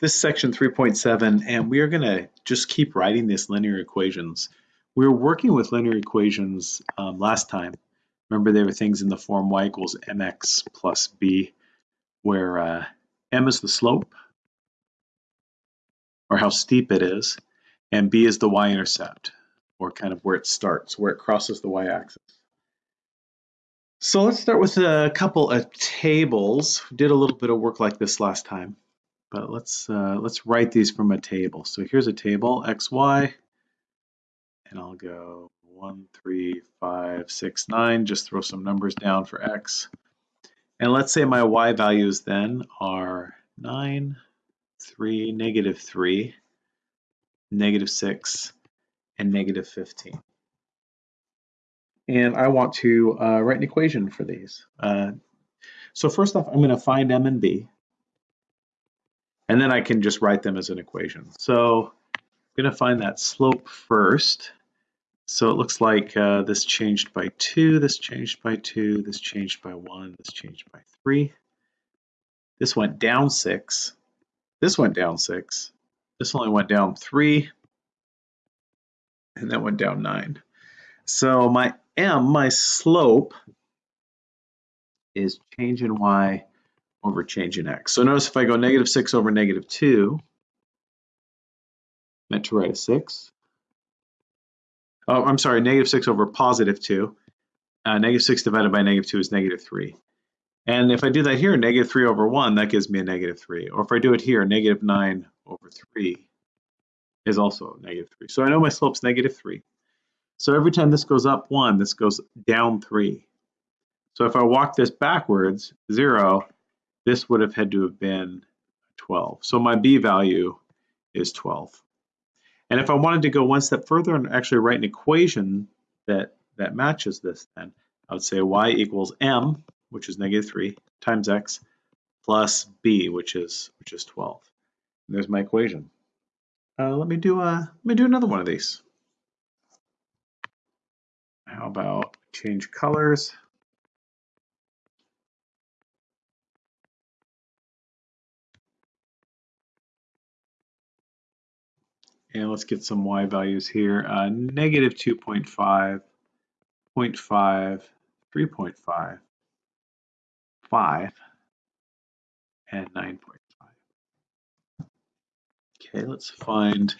This is section 3.7, and we are going to just keep writing these linear equations. We were working with linear equations um, last time. Remember, there were things in the form y equals mx plus b, where uh, m is the slope, or how steep it is, and b is the y-intercept, or kind of where it starts, where it crosses the y-axis. So let's start with a couple of tables. Did a little bit of work like this last time, but let's uh, let's write these from a table. So here's a table, x, y, and I'll go one, three, five, six, nine. Just throw some numbers down for x. And let's say my y values then are 9, 3, negative 3, negative 6, and negative 15 and I want to uh, write an equation for these. Uh, so first off, I'm going to find m and b, and then I can just write them as an equation. So I'm going to find that slope first. So it looks like uh, this changed by 2, this changed by 2, this changed by 1, this changed by 3. This went down 6. This went down 6. This only went down 3. And that went down 9. So my m, my slope, is change in y over change in x. So notice if I go negative 6 over negative 2, meant to write a 6. Oh, I'm sorry, negative 6 over positive 2. Uh, negative 6 divided by negative 2 is negative 3. And if I do that here, negative 3 over 1, that gives me a negative 3. Or if I do it here, negative 9 over 3 is also negative 3. So I know my slope's negative 3. So every time this goes up one, this goes down three. So if I walk this backwards, zero, this would have had to have been 12. So my B value is 12. And if I wanted to go one step further and actually write an equation that, that matches this, then I would say y equals m, which is negative 3, times x, plus b, which is which is 12. And there's my equation. Uh, let me do a, let me do another one of these. How about change colors? And let's get some y values here. Uh, negative 2.5, 0.5, 3.5, 5, and 9.5. Okay, let's find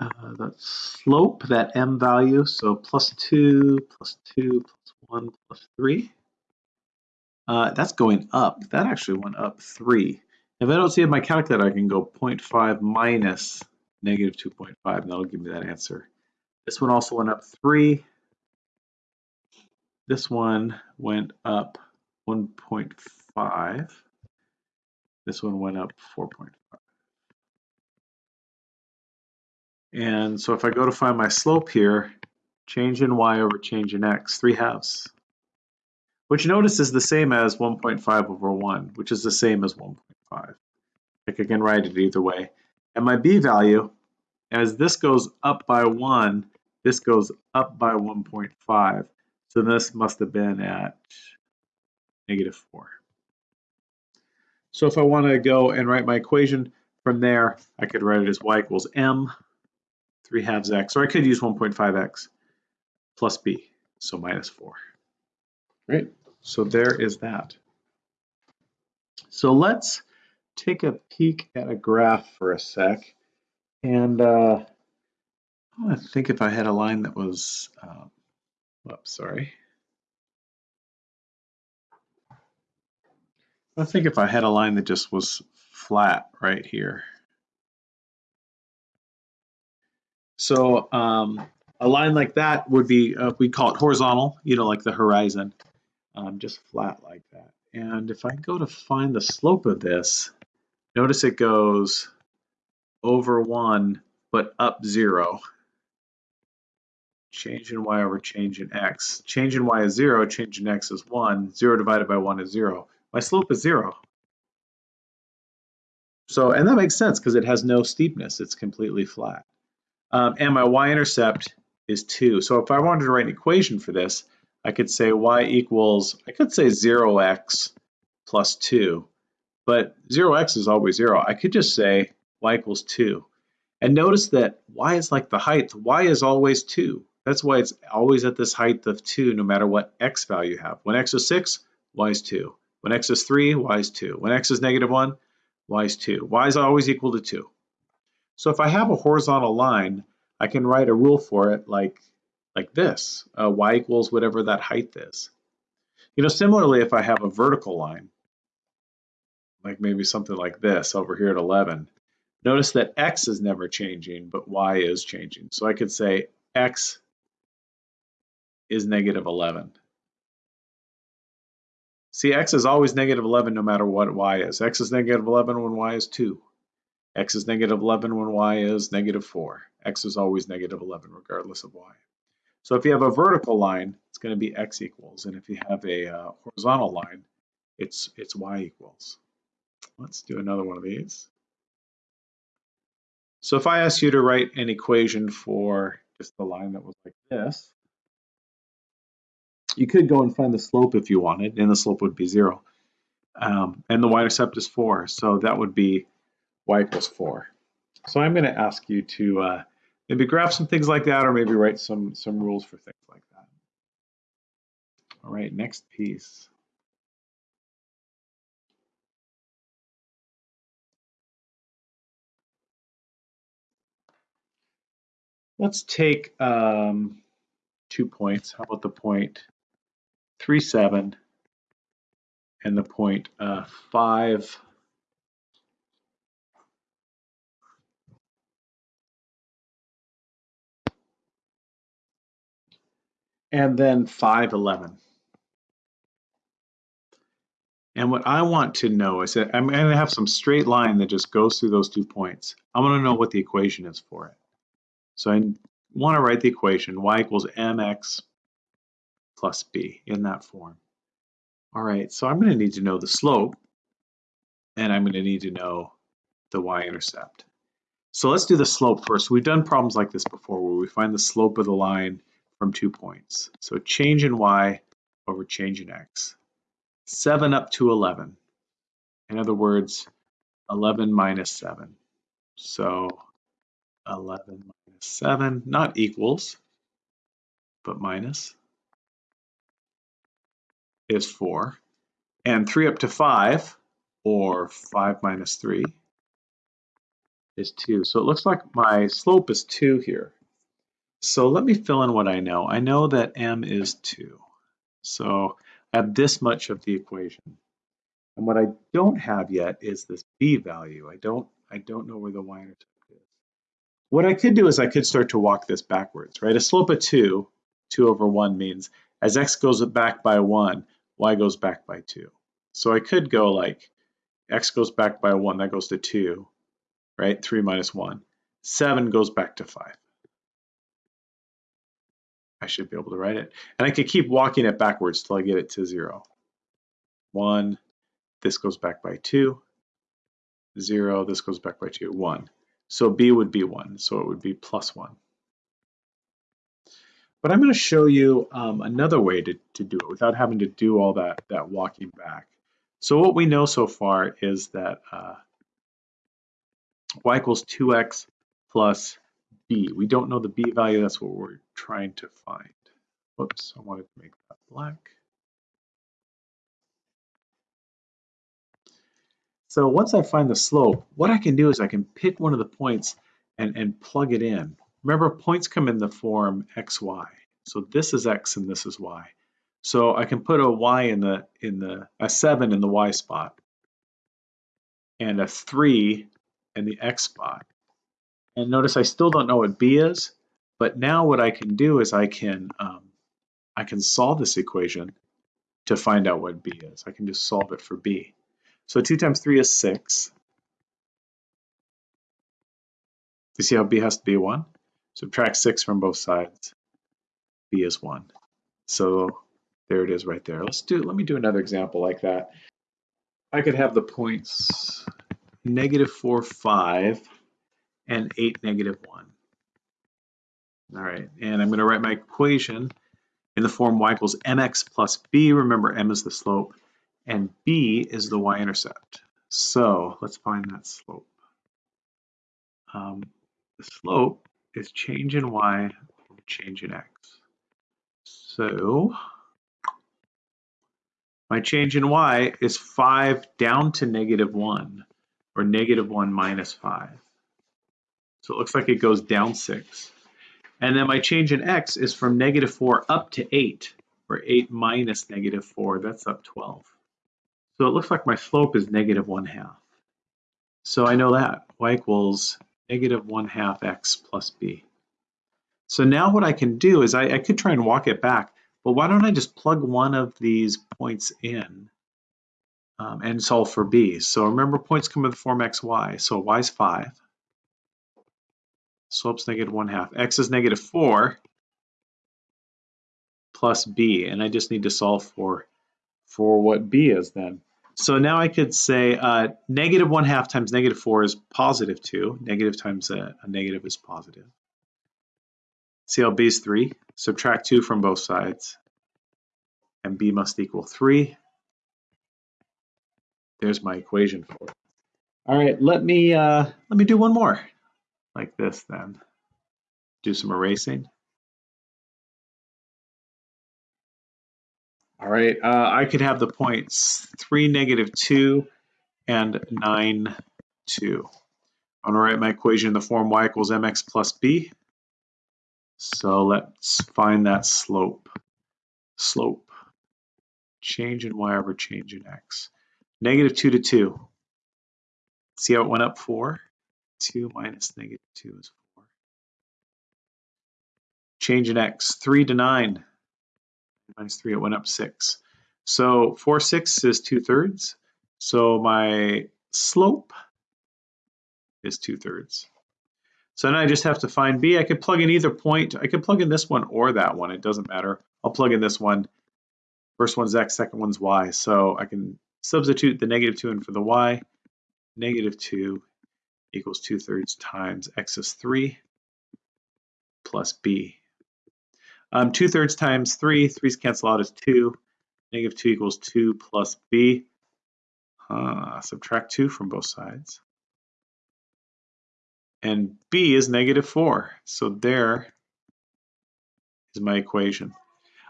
uh, that slope, that m value, so plus 2, plus 2, plus 1, plus 3. Uh, that's going up. That actually went up 3. If I don't see it in my calculator, I can go 0.5 minus negative 2.5, and that'll give me that answer. This one also went up 3. This one went up 1.5. This one went up 4.5. And so if I go to find my slope here, change in y over change in x, 3 halves. Which notice is the same as 1.5 over 1, which is the same as 1.5. I can write it either way. And my b value, as this goes up by 1, this goes up by 1.5. So this must have been at negative 4. So if I want to go and write my equation from there, I could write it as y equals m 3 halves x, or I could use 1.5x plus b, so minus 4. Right, so there is that. So let's take a peek at a graph for a sec. And uh, I think if I had a line that was, um, oops, sorry. I think if I had a line that just was flat right here. So um, a line like that would be, uh, we call it horizontal, you know, like the horizon, um, just flat like that. And if I go to find the slope of this, notice it goes over one, but up zero. Change in y over change in x. Change in y is zero, change in x is one. Zero divided by one is zero. My slope is zero. So, and that makes sense because it has no steepness. It's completely flat. Um, and my y-intercept is 2. So if I wanted to write an equation for this, I could say y equals, I could say 0x plus 2. but 0x is always 0. I could just say y equals 2. And notice that y is like the height. y is always 2. That's why it's always at this height of 2 no matter what x value you have. When x is 6, y is 2. When x is 3, y is 2. When x is negative 1, y is 2. y is always equal to 2. So if I have a horizontal line, I can write a rule for it like, like this. Uh, y equals whatever that height is. You know, similarly, if I have a vertical line, like maybe something like this over here at 11, notice that x is never changing, but y is changing. So I could say x is negative 11. See, x is always negative 11 no matter what y is. x is negative 11 when y is 2. x is negative 11 when y is negative 4. x is always negative 11 regardless of y. So if you have a vertical line, it's going to be x equals. And if you have a uh, horizontal line, it's, it's y equals. Let's do another one of these. So if I ask you to write an equation for just the line that was like this, you could go and find the slope if you wanted, and the slope would be zero. Um, and the y-intercept is four, so that would be y equals four. So I'm going to ask you to uh, maybe graph some things like that, or maybe write some some rules for things like that. All right, next piece. Let's take um, two points. How about the point 3, 7 and the point uh, 5, and then 5, 11. And what I want to know is that I'm going to have some straight line that just goes through those two points. I want to know what the equation is for it. So I want to write the equation y equals mx plus b in that form. All right, so I'm going to need to know the slope, and I'm going to need to know the y-intercept. So let's do the slope first. We've done problems like this before where we find the slope of the line from two points. So change in y over change in x. 7 up to 11. In other words, 11 minus 7. So 11 minus 7, not equals, but minus is 4. And 3 up to 5, or 5 minus 3, is 2. So it looks like my slope is 2 here. So let me fill in what I know. I know that m is 2. So I have this much of the equation. And what I don't have yet is this b value. I don't I don't know where the y-intercept is. What I could do is I could start to walk this backwards, right? A slope of 2, 2 over 1 means as x goes back by 1, y goes back by 2. So I could go like x goes back by 1, that goes to 2, right? 3 minus 1. 7 goes back to 5. I should be able to write it. And I could keep walking it backwards till I get it to 0. 1, this goes back by 2. 0, this goes back by 2. 1. So b would be 1, so it would be plus 1. But I'm going to show you um, another way to, to do it without having to do all that, that walking back. So what we know so far is that uh, y equals 2x plus b. We don't know the b value, that's what we're trying to find. Whoops, I wanted to make that black. So once I find the slope, what I can do is I can pick one of the points and, and plug it in. Remember, points come in the form xy. So this is x and this is y. So I can put a y in the in the a 7 in the y spot and a 3 in the x spot. And notice I still don't know what b is, but now what I can do is I can um, I can solve this equation to find out what b is. I can just solve it for b. So 2 times 3 is 6. You see how b has to be 1? Subtract 6 from both sides. b is 1. So there it is right there. Let's do. Let me do another example like that. I could have the points negative 4, 5, and 8, negative 1. All right, and I'm going to write my equation in the form y equals mx plus b. Remember, m is the slope, and b is the y-intercept. So let's find that slope. Um, the slope is change in y over change in x. So my change in y is 5 down to negative 1, or negative 1 minus 5. So it looks like it goes down 6. And then my change in x is from negative 4 up to 8, or 8 minus negative 4, that's up 12. So it looks like my slope is negative 1 half. So I know that, y equals negative 1 half x plus b. So now what I can do is I, I could try and walk it back, but why don't I just plug one of these points in um, and solve for b. So remember points come in the form x, y. So y is 5. Slope's negative 1 half. x is negative 4 plus b. And I just need to solve for, for what b is then. So now I could say uh, negative 1 half times negative 4 is positive 2. Negative times a, a negative is positive. CLB is 3? Subtract 2 from both sides. And b must equal 3. There's my equation for it. All right, let me uh, let me do one more like this then. Do some erasing. All right, uh, I could have the points 3, negative 2, and 9, 2. I'm going to write my equation in the form y equals mx plus b. So let's find that slope. Slope. Change in y over change in x. Negative 2 to 2. See how it went up 4? 2 minus negative 2 is 4. Change in x. 3 to 9. Minus 3, it went up 6. So 4 6 is 2 thirds. So my slope is 2 thirds. So now I just have to find b. I could plug in either point. I could plug in this one or that one. It doesn't matter. I'll plug in this one. First one's x, second one's y. So I can substitute the negative 2 in for the y. Negative 2 equals 2 thirds times x is 3 plus b. Um, 2 thirds times 3, 3's cancel out as 2. Negative 2 equals 2 plus b. Uh, subtract 2 from both sides and b is negative 4. So there is my equation.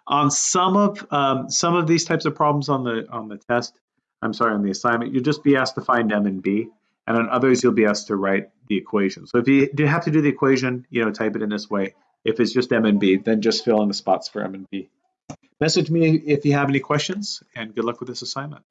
On some of um, some of these types of problems on the on the test, I'm sorry, on the assignment, you'll just be asked to find m and b, and on others you'll be asked to write the equation. So if you do have to do the equation, you know, type it in this way. If it's just m and b, then just fill in the spots for m and b. Message me if you have any questions, and good luck with this assignment.